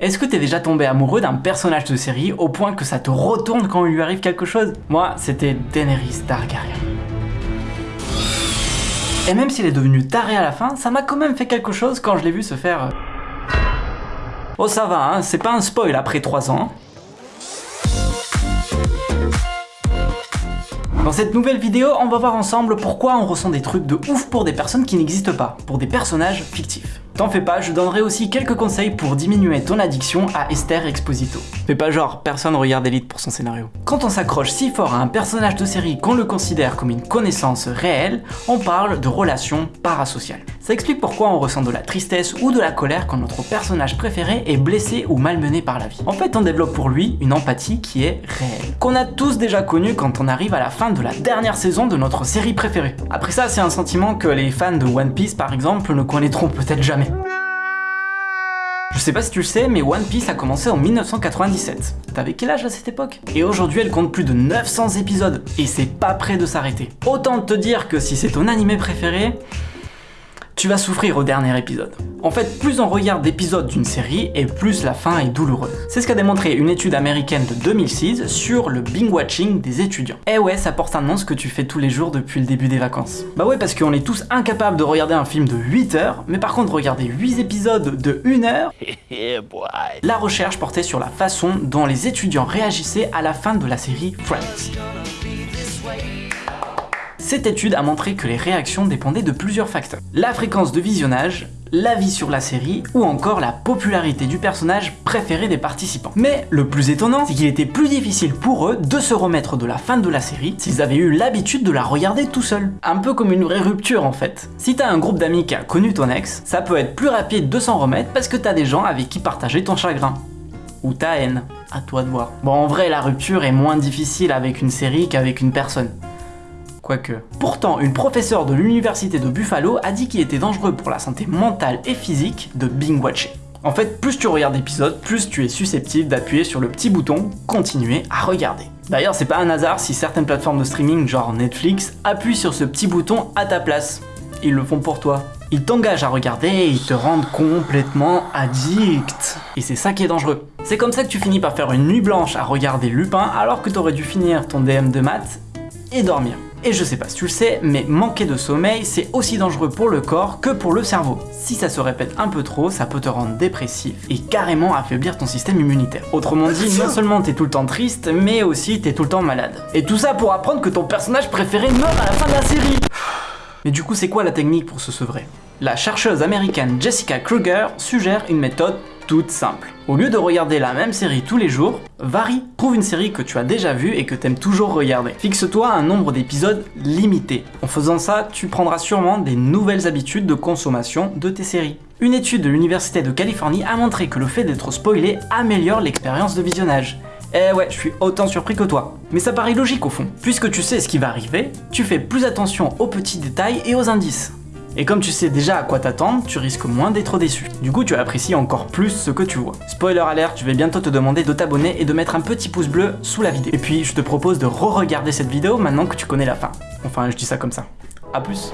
Est-ce que t'es déjà tombé amoureux d'un personnage de série au point que ça te retourne quand il lui arrive quelque chose? Moi, c'était Daenerys Targaryen. Et même s'il est devenu taré à la fin, ça m'a quand même fait quelque chose quand je l'ai vu se faire... euh, Oh ça va, hein, c'est pas un spoil après 3 ans. Dans cette nouvelle vidéo, on va voir ensemble pourquoi on ressent des trucs de ouf pour des personnes qui n'existent pas, pour des personnages fictifs. T'en fais pas, je donnerai aussi quelques conseils pour diminuer ton addiction à Esther Exposito. Fais pas genre, personne regarde Elite pour son scénario. Quand on s'accroche si fort à un personnage de série qu'on le considère comme une connaissance réelle, on parle de relations parasociales. Ça explique pourquoi on ressent de la tristesse ou de la colère quand notre personnage préféré est blessé ou malmené par la vie. En fait, on développe pour lui une empathie qui est réelle, qu'on a tous déjà connue quand on arrive à la fin de la dernière saison de notre série préférée. Après ça, c'est un sentiment que les fans de One Piece par exemple ne connaîtront peut-être jamais. Je sais pas si tu le sais, mais One Piece a commencé en 1997. T'avais quel âge à cette époque? Et aujourd'hui, elle compte plus de 900 épisodes, et c'est pas près de s'arrêter. Autant te dire que si c'est ton animé préféré, tu vas souffrir au dernier épisode. En fait, plus on regarde d'épisodes d'une série, et plus la fin est douloureuse. C'est ce qu'a démontré une étude américaine de 2006 sur le binge-watching des étudiants. Eh ouais, ça porte un nom ce que tu fais tous les jours depuis le début des vacances. Bah ouais, parce qu'on est tous incapables de regarder un film de 8 heures, mais par contre regarder 8 épisodes de 1 heure, la recherche portait sur la façon dont les étudiants réagissaient à la fin de la série Friends. Cette étude a montré que les réactions dépendaient de plusieurs facteurs. La fréquence de visionnage, l'avis sur la série ou encore la popularité du personnage préféré des participants. Mais le plus étonnant, c'est qu'il était plus difficile pour eux de se remettre de la fin de la série s'ils avaient eu l'habitude de la regarder tout seuls. Un peu comme une vraie rupture en fait. Si t'as un groupe d'amis qui a connu ton ex, ça peut être plus rapide de s'en remettre parce que t'as des gens avec qui partager ton chagrin. Ou ta haine, à toi de voir. Bon en vrai la rupture est moins difficile avec une série qu'avec une personne. Quoique. Pourtant, une professeure de l'université de Buffalo a dit qu'il était dangereux pour la santé mentale et physique de binge-watcher. En fait, plus tu regardes d'épisodes, plus tu es susceptible d'appuyer sur le petit bouton « Continuer à regarder ». D'ailleurs, c'est pas un hasard si certaines plateformes de streaming, genre Netflix, appuient sur ce petit bouton à ta place. Ils le font pour toi. Ils t'engagent à regarder et ils te rendent complètement addict. Et c'est ça qui est dangereux. C'est comme ça que tu finis par faire une nuit blanche à regarder Lupin alors que t'aurais dû finir ton DM de maths et dormir. Et je sais pas si tu le sais, mais manquer de sommeil, c'est aussi dangereux pour le corps que pour le cerveau. Si ça se répète un peu trop, ça peut te rendre dépressif et carrément affaiblir ton système immunitaire. Autrement dit, non seulement t'es tout le temps triste, mais aussi t'es tout le temps malade. Et tout ça pour apprendre que ton personnage préféré meurt à la fin de la série mais du coup, c'est quoi la technique pour se sevrer? La chercheuse américaine Jessica Kruger suggère une méthode toute simple. Au lieu de regarder la même série tous les jours, varie. Trouve une série que tu as déjà vue et que t'aimes toujours regarder. Fixe-toi un nombre d'épisodes limité. En faisant ça, tu prendras sûrement des nouvelles habitudes de consommation de tes séries. Une étude de l'Université de Californie a montré que le fait d'être spoilé améliore l'expérience de visionnage. Eh ouais, je suis autant surpris que toi. Mais ça paraît logique au fond. Puisque tu sais ce qui va arriver, tu fais plus attention aux petits détails et aux indices. Et comme tu sais déjà à quoi t'attendre, tu risques moins d'être déçu. Du coup, tu apprécies encore plus ce que tu vois. Spoiler alert, je vais bientôt te demander de t'abonner et de mettre un petit pouce bleu sous la vidéo. Et puis, je te propose de re-regarder cette vidéo maintenant que tu connais la fin. Enfin, je dis ça comme ça. A plus